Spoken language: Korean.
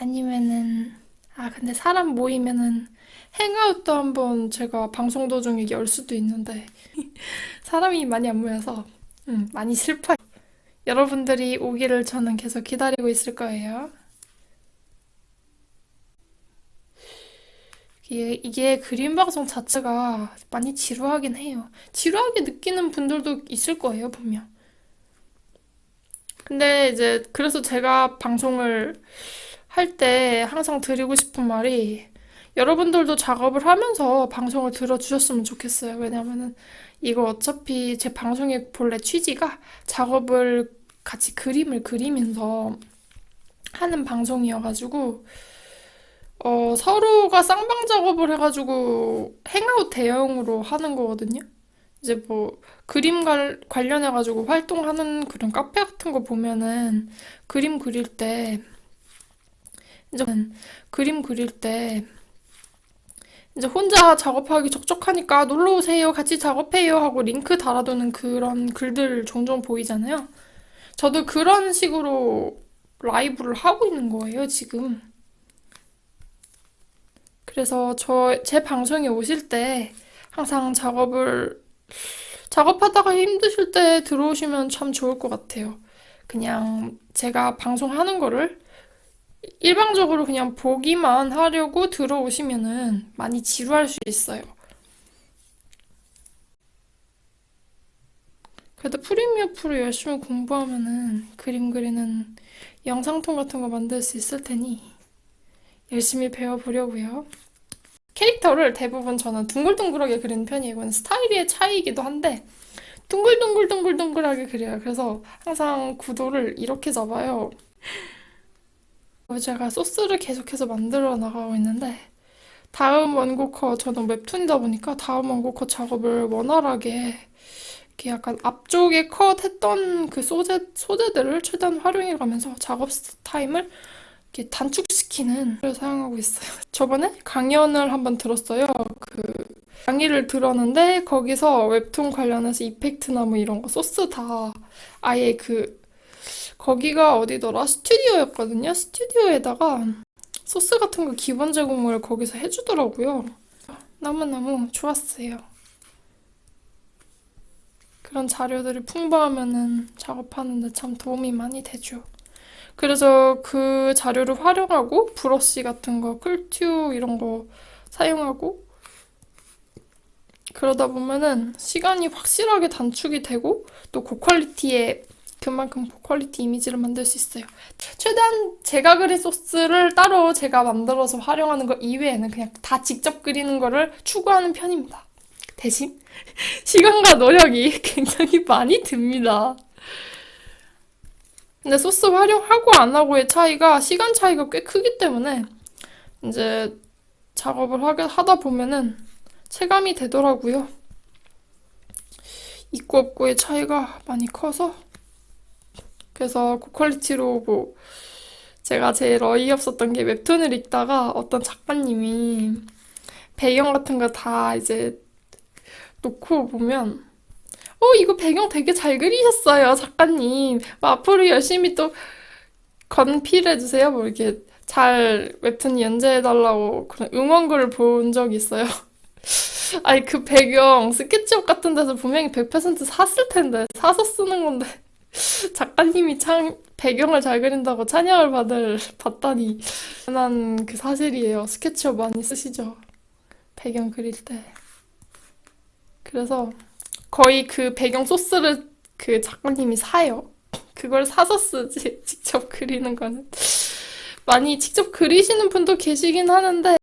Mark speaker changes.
Speaker 1: 아니면은 아 근데 사람 모이면은 행아웃도 한번 제가 방송 도중에 열 수도 있는데 사람이 많이 안 모여서 음, 많이 슬퍼요. 여러분들이 오기를 저는 계속 기다리고 있을 거예요. 이게, 이게 그림 방송 자체가 많이 지루하긴 해요. 지루하게 느끼는 분들도 있을 거예요, 분명. 근데 이제 그래서 제가 방송을 할 때 항상 드리고 싶은 말이 여러분들도 작업을 하면서 방송을 들어주셨으면 좋겠어요. 왜냐면은 이거 어차피 제 방송의 본래 취지가 작업을 같이 그림을 그리면서 하는 방송이어가지고 어, 서로가 쌍방 작업을 해가지고 행아웃 대형으로 하는 거거든요. 이제 뭐 그림 관, 관련해가지고 활동하는 그런 카페 같은 거 보면은 그림 그릴 때 이제 그림 그릴 때 이제 혼자 작업하기 적적하니까 놀러 오세요. 같이 작업해요. 하고 링크 달아두는 그런 글들 종종 보이잖아요. 저도 그런 식으로 라이브를 하고 있는 거예요, 지금. 그래서 저, 제 방송에 오실 때 항상 작업을, 작업하다가 힘드실 때 들어오시면 참 좋을 것 같아요. 그냥 제가 방송하는 거를 일방적으로 그냥 보기만 하려고 들어오시면은 많이 지루할 수 있어요. 그래도 프리미어 프로 열심히 공부하면은 그림 그리는 영상통 같은 거 만들 수 있을 테니 열심히 배워보려고요. 캐릭터를 대부분 저는 둥글둥글하게 그리는 편이에요. 이건 스타일의 차이이기도 한데 둥글둥글둥글둥글하게 그려요. 그래서 항상 구도를 이렇게 잡아요. 제가 소스를 계속해서 만들어 나가고 있는데 다음 원고커 저는 웹툰이다 보니까 다음 원고커 작업을 원활하게 이렇게 약간 앞쪽에 컷했던 그 소재, 소재들을 최대한 활용해 가면서 작업 타임을 이렇게 단축시키는 걸 사용하고 있어요. 저번에 강연을 한번 들었어요. 그 강의를 들었는데 거기서 웹툰 관련해서 effect나 뭐 이런 거 소스 다 아예 그 거기가 어디더라? 스튜디오였거든요. 스튜디오에다가 소스 같은 거 기본 제공을 거기서 해주더라고요. 너무너무 좋았어요. 그런 자료들이 풍부하면은 작업하는데 참 도움이 많이 되죠. 그래서 그 자료를 활용하고 브러쉬 같은 거, 클튜 이런 거 사용하고 그러다 보면은 시간이 확실하게 단축이 되고 또 고퀄리티의 그만큼 고퀄리티 이미지를 만들 수 있어요. 최대한 제가 그린 소스를 따로 제가 만들어서 활용하는 것 이외에는 그냥 다 직접 그리는 거를 추구하는 편입니다. 대신 시간과 노력이 굉장히 많이 듭니다. 근데 소스 활용하고 안 하고의 차이가 시간 차이가 꽤 크기 때문에 이제 작업을 하다 보면은 체감이 되더라고요. 있고 없고의 차이가 많이 커서 그래서 고퀄리티로 뭐 제가 제일 어이없었던 게 웹툰을 읽다가 어떤 작가님이 배경 같은 거 다 이제 놓고 보면 어 이거 배경 되게 잘 그리셨어요 작가님. 뭐 앞으로 열심히 또 건필해주세요. 뭐 이렇게 잘 웹툰 연재해달라고 그런 응원글을 본 적이 있어요. 아니 그 배경 스케치북 같은 데서 분명히 100% 샀을 텐데 사서 쓰는 건데 작가님이 참 배경을 잘 그린다고 찬양을 받을 받다니 난 그 사실이에요. 스케치업 많이 쓰시죠? 배경 그릴 때. 그래서 거의 그 배경 소스를 그 작가님이 사요. 그걸 사서 쓰지 직접 그리는 거는 많이 직접 그리시는 분도 계시긴 하는데